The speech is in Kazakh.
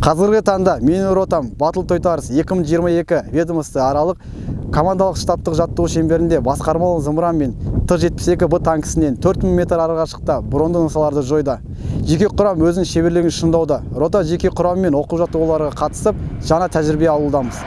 қазіргі таңда менің ротам батыл тойтарыс 2022 ведомство аралық командалық штабтық жаттығу шеңберінде басқармалы зымыран мен Т-72 Б танкісінен 4000 метр арақашықта бронды нысаларды жойды. Жеке құрам өзінің шеберлігін шыңдауда. Рота жеке құрамымен оқу жаттығуларға қатысып, жаңа тәжірибе алудамыз.